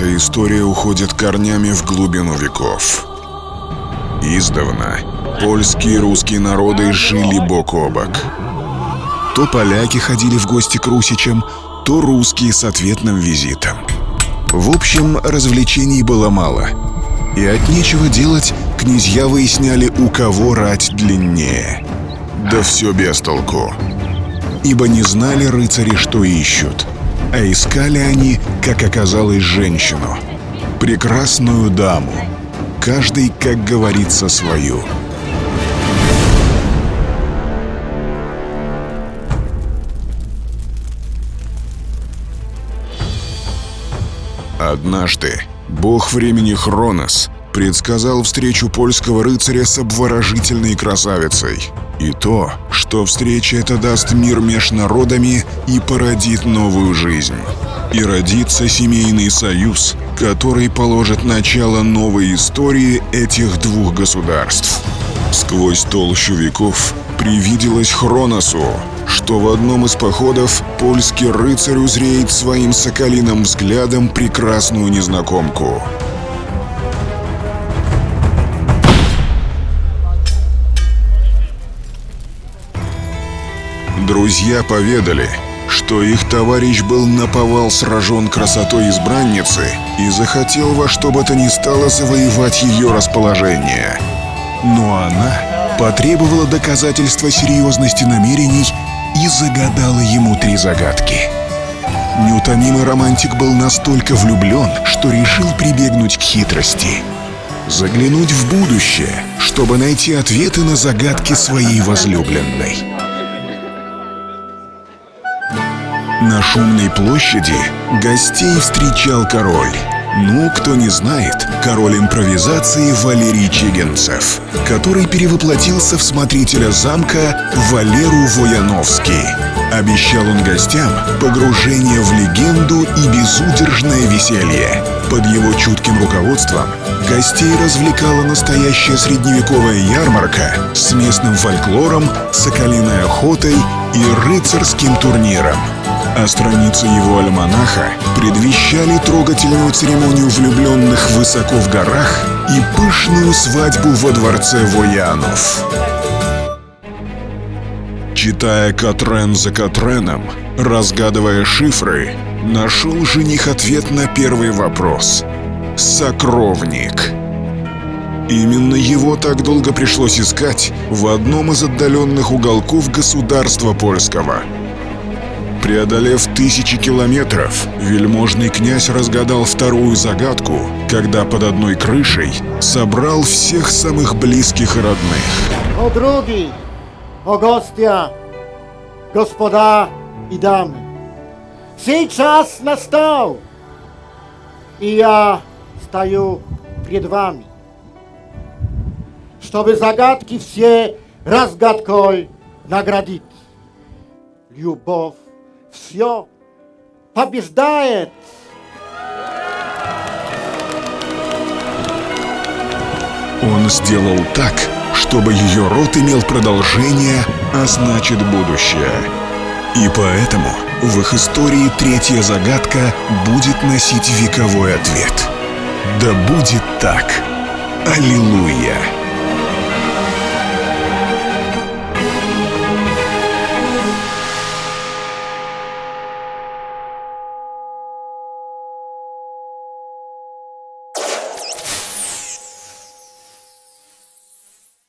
история уходит корнями в глубину веков. Издавна польские и русские народы жили бок о бок. То поляки ходили в гости к русичам, то русские с ответным визитом. В общем, развлечений было мало. И от нечего делать князья выясняли, у кого рать длиннее. Да все без толку. Ибо не знали рыцари, что ищут. А искали они, как оказалось, женщину. Прекрасную даму. Каждый, как говорится, свою. Однажды бог времени Хронос предсказал встречу польского рыцаря с обворожительной красавицей. И то, что встреча эта даст мир меж народами и породит новую жизнь. И родится семейный союз, который положит начало новой истории этих двух государств. Сквозь толщу веков привиделось Хроносу, что в одном из походов польский рыцарь узреет своим соколиным взглядом прекрасную незнакомку. Друзья поведали, что их товарищ был наповал сражен красотой избранницы и захотел во что бы то ни стало завоевать ее расположение. Но она потребовала доказательства серьезности намерений и загадала ему три загадки. Неутомимый романтик был настолько влюблен, что решил прибегнуть к хитрости. Заглянуть в будущее, чтобы найти ответы на загадки своей возлюбленной. На шумной площади гостей встречал король. Ну, кто не знает, король импровизации Валерий Чигенцев, который перевоплотился в смотрителя замка Валеру Вояновский. Обещал он гостям погружение в легенду и безудержное веселье. Под его чутким руководством гостей развлекала настоящая средневековая ярмарка с местным фольклором, соколиной охотой и рыцарским турниром а страницы его альманаха предвещали трогательную церемонию влюбленных высоко в горах и пышную свадьбу во дворце Воянов. Читая Катрен за Катреном, разгадывая шифры, нашел жених ответ на первый вопрос. Сокровник. Именно его так долго пришлось искать в одном из отдаленных уголков государства польского – Преодолев тысячи километров, вельможный князь разгадал вторую загадку, когда под одной крышей собрал всех самых близких и родных. О други, о гостя, господа и дамы, сейчас настал, и я стою пред вами, чтобы загадки все разгадкой наградить. Любовь все побеждает. Он сделал так, чтобы ее род имел продолжение, а значит будущее. И поэтому в их истории третья загадка будет носить вековой ответ. Да будет так. Аллилуйя!